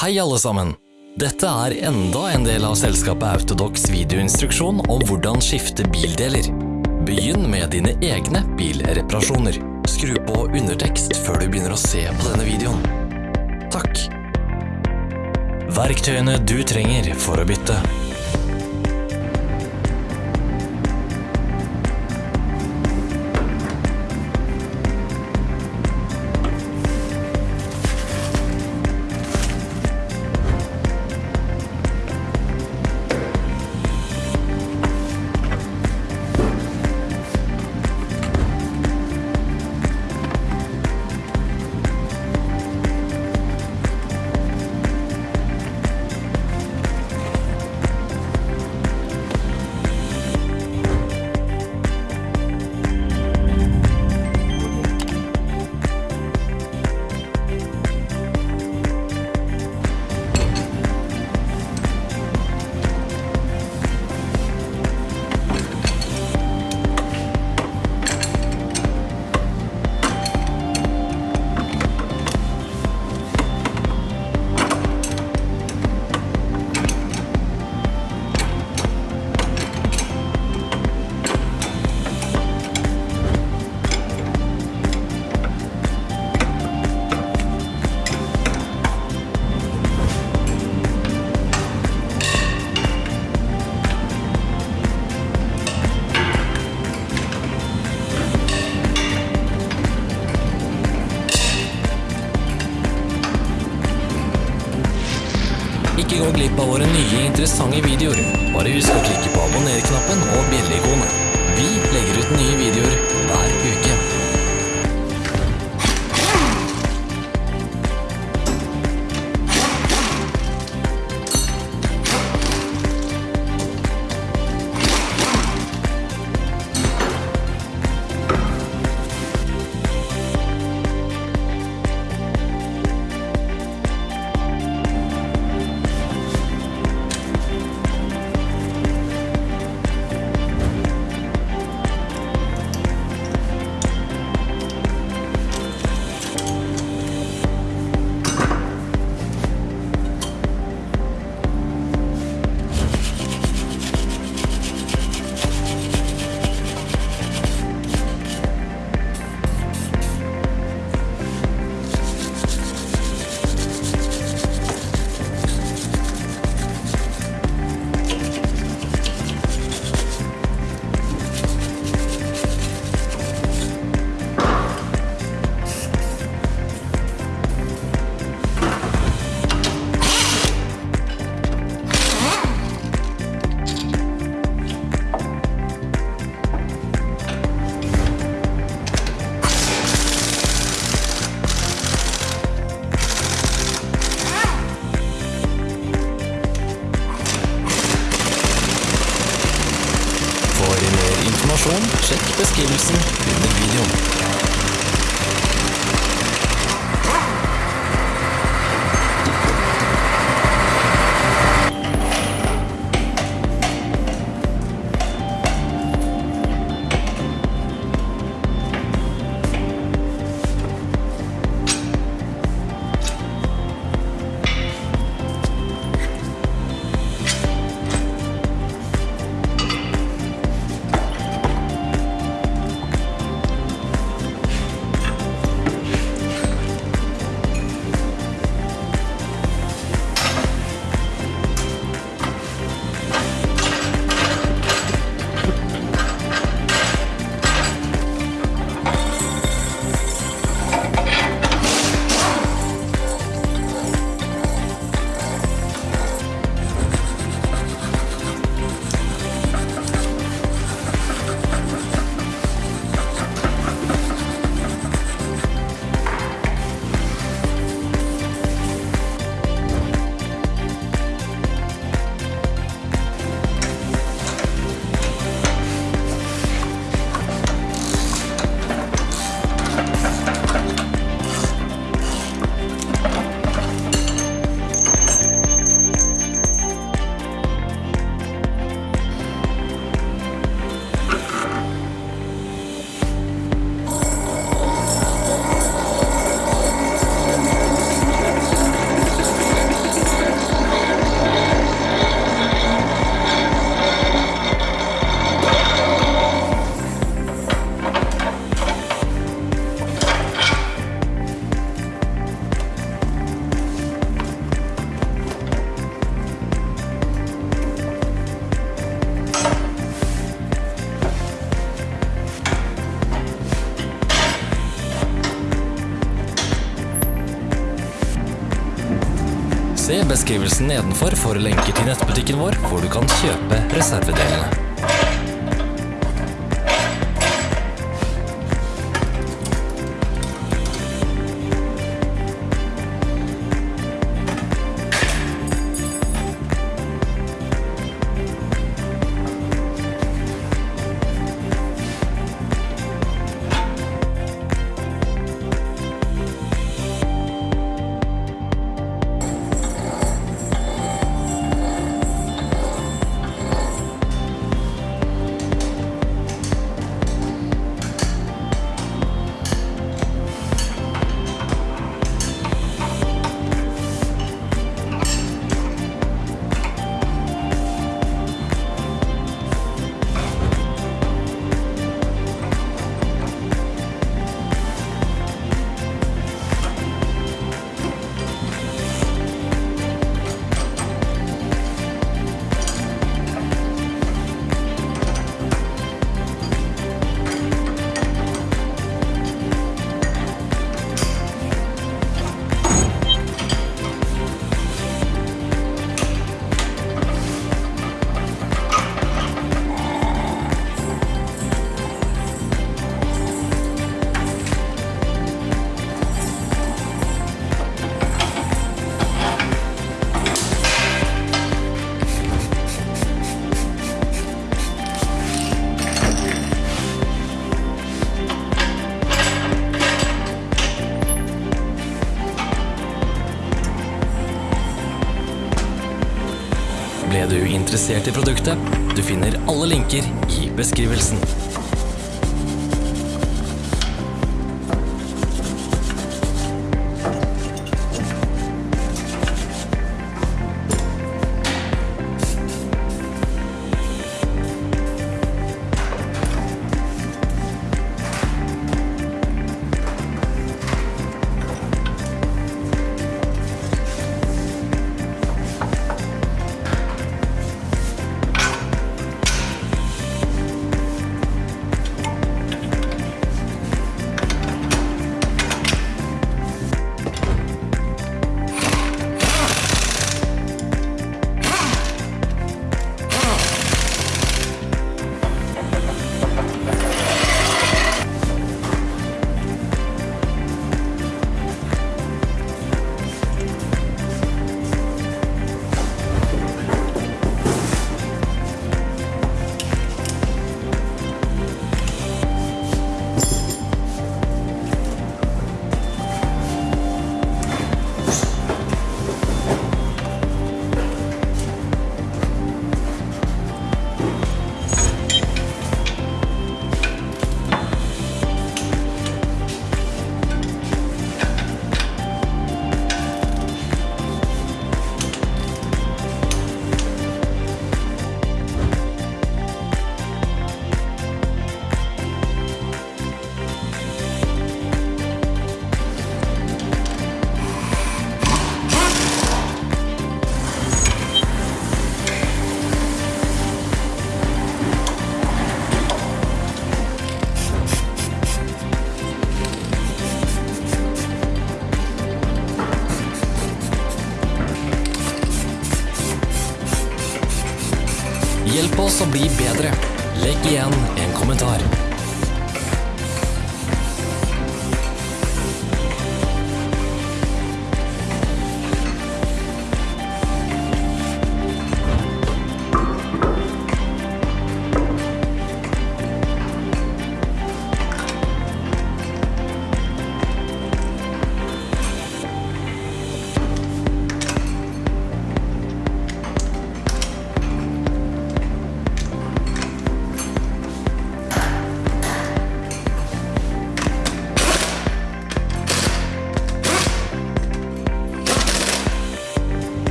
Hei alle sammen! Dette er enda en del av selskapet Autodox videoinstruksjon om hvordan skifte bildeler. Begynn med dine egne bilreparasjoner. Skru på undertekst før du begynner å se på denne videoen. Takk. Verktøyene du trenger for å bytte. Ikke gå glipp av våre nye interessante videoer. Bare husk å klikke på abonner-knappen og bjelleikonet. Vi legger ut nye videoer informasjon, sjekk beskrivelsen under videoen. Se beskrivelsen nedenfor for lenker til nettbutikken vår, hvor du kan kjøpe reservedelene. Ble du interessert i produktet? Du finner alle linker i beskrivelsen.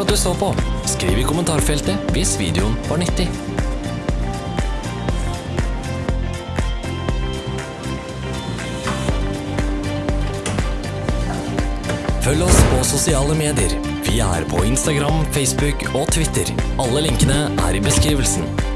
For at du så på. Skriv i kommentarfeltet hvis videoen var nyttig. Følg oss på sosiale medier. Vi er på Instagram, Facebook og Twitter. Alle linkene er i beskrivelsen.